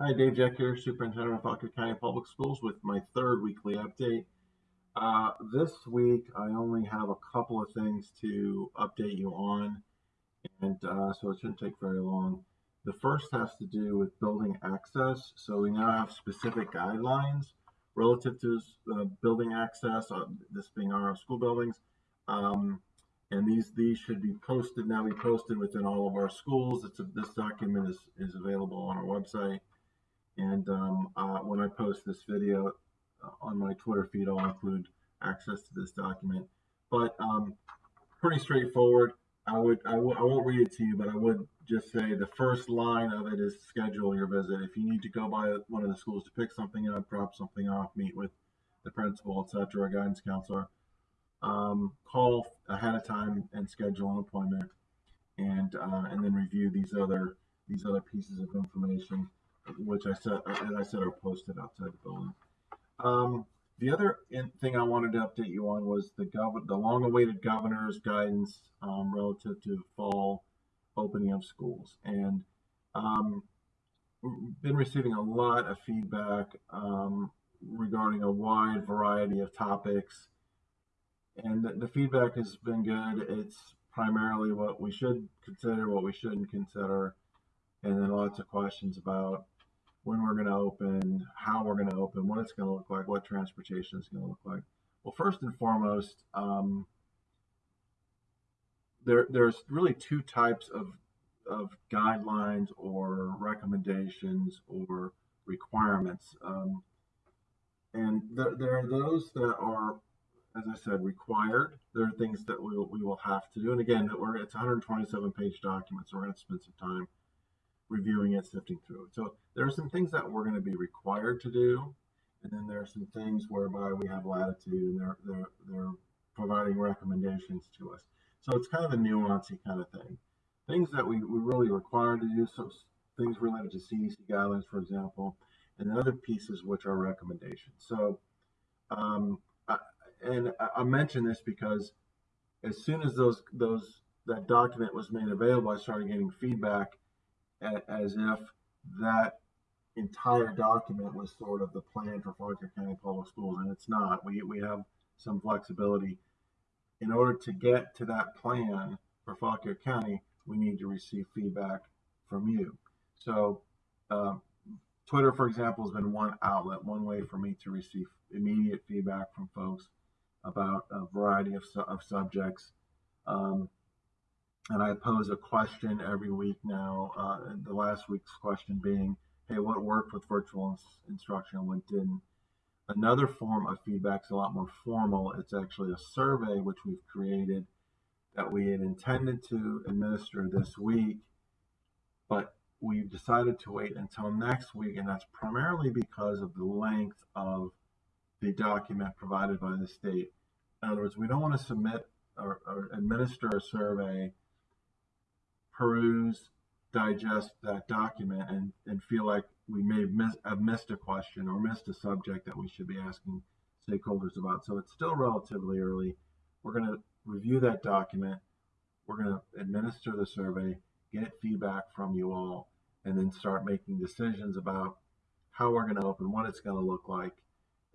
Hi, Dave Jeck here, Superintendent of Fauquier County Public Schools with my third weekly update. Uh, this week, I only have a couple of things to update you on, and uh, so it shouldn't take very long. The first has to do with building access. So we now have specific guidelines relative to uh, building access, uh, this being our school buildings. Um, and these these should be posted now be posted within all of our schools. A, this document is, is available on our website. And um, uh, when I post this video uh, on my Twitter feed, I'll include access to this document. But um, pretty straightforward. I would I won't read it to you, but I would just say the first line of it is schedule your visit. If you need to go by one of the schools to pick something up, drop something off, meet with the principal, etc., a guidance counselor, um, call ahead of time and schedule an appointment, and uh, and then review these other these other pieces of information which I said, as I said, are posted outside the building. Um, the other thing I wanted to update you on was the the long-awaited governor's guidance um, relative to fall opening of schools, and um, been receiving a lot of feedback um, regarding a wide variety of topics, and the, the feedback has been good. It's primarily what we should consider, what we shouldn't consider, and then lots of questions about when we're going to open, how we're going to open, what it's going to look like, what transportation is going to look like. Well, first and foremost, um, there, there's really two types of, of guidelines or recommendations or requirements. Um, and there, there are those that are, as I said, required. There are things that we will, we will have to do. And again, we're, it's 127 page document, so we're going to spend some time reviewing it, sifting through. So there are some things that we're going to be required to do, and then there are some things whereby we have latitude and they're they're they're providing recommendations to us. So it's kind of a nuancy kind of thing. Things that we, we really require to do, so things related to CDC guidelines, for example, and other pieces which are recommendations. So, um, I, and I, I mention this because as soon as those those that document was made available, I started getting feedback as if that entire document was sort of the plan for Fauquier County Public Schools, and it's not. We, we have some flexibility. In order to get to that plan for Fauquier County, we need to receive feedback from you. So, uh, Twitter, for example, has been one outlet, one way for me to receive immediate feedback from folks about a variety of, su- of subjects. Um, and I pose a question every week now. Uh, the last week's question being, hey, what worked with virtual instruction, and what didn't? Another form of feedback is a lot more formal. It's actually a survey which we've created that we had intended to administer this week, but we've decided to wait until next week, and that's primarily because of the length of the document provided by the state. In other words, we don't want to submit or, or administer a survey peruse, digest that document, and, and feel like we may have, miss, have missed a question or missed a subject that we should be asking stakeholders about. So it's still relatively early. We're going to review that document. We're going to administer the survey, get feedback from you all, and then start making decisions about how we're going to open, what it's going to look like,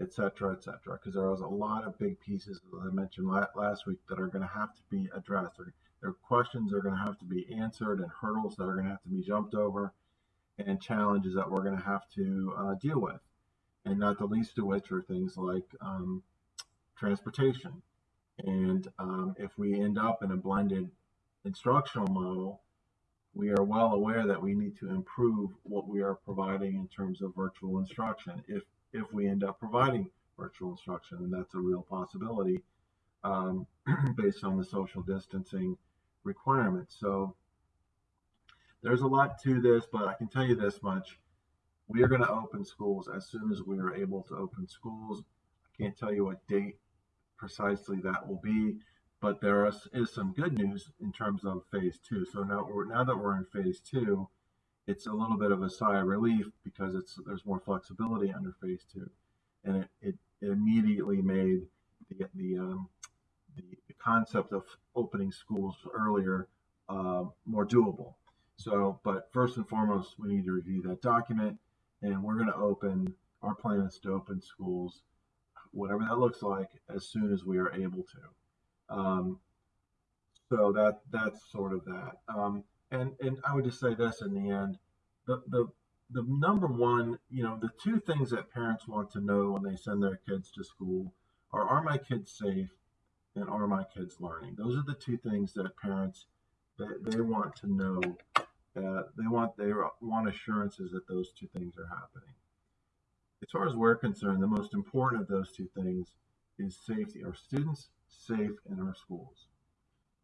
et cetera, et cetera. Because there was a lot of big pieces, as I mentioned last week, that are going to have to be addressed. Are questions are going to have to be answered and hurdles that are going to have to be jumped over and challenges that we're going to have to uh, deal with. And not the least of which are things like um, transportation. And um, if we end up in a blended instructional model, we are well aware that we need to improve what we are providing in terms of virtual instruction. If if we end up providing virtual instruction, and that's a real possibility um, based on the social distancing requirements. So there's a lot to this, but I can tell you this much. We are going to open schools as soon as we are able to open schools. I can't tell you what date precisely that will be, but there is, is some good news in terms of phase two. So now, now that we're in phase two, it's a little bit of a sigh of relief because it's there's more flexibility under phase two, and it immediately made the the um, the, the concept of opening schools earlier uh, more doable. So, but first and foremost, we need to review that document and we're going to open. Our plan is to open schools, whatever that looks like, as soon as we are able to. Um, so that that's sort of that. Um, and and I would just say this in the end, the the the number one, you know, the two things that parents want to know when they send their kids to school are: Are my kids safe? And are my kids learning? Those are the two things that parents that they want to know. They want they want assurances that those two things are happening. As far as we're concerned, the most important of those two things is safety. Are students safe in our schools?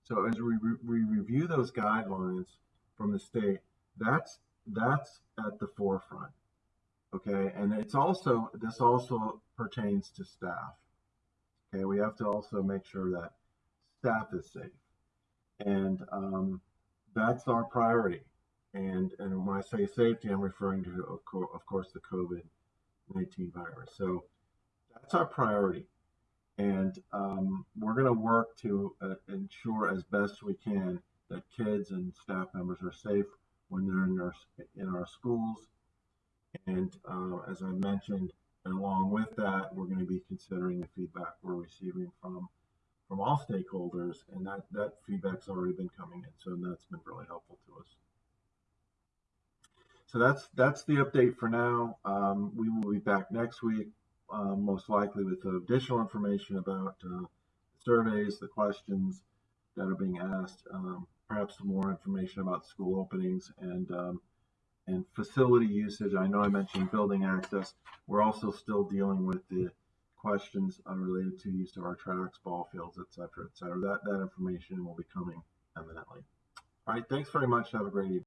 So as we, re- we review those guidelines from the state, that's that's at the forefront. Okay, and it's also this also pertains to staff. Okay, we have to also make sure that staff is safe, and um, that's our priority. And and when I say safety, I'm referring to of, co- of course the COVID nineteen virus. So that's our priority and um, we're going to work to uh, ensure as best we can that kids and staff members are safe when they're in our in our schools. And uh, as I mentioned, along with that, we're going to be considering the feedback we're receiving from from all stakeholders, and that that feedback's already been coming in, so that's been really helpful to us. So that's that's the update for now. Um, we will be back next week um, most likely with additional information about uh, surveys, the questions that are being asked, um, perhaps some more information about school openings and um, and facility usage. I know I mentioned building access. We're also still dealing with the questions related to use of our tracks, ball fields, et cetera, et cetera. That, that information will be coming eminently. All right, thanks very much. Have a great evening.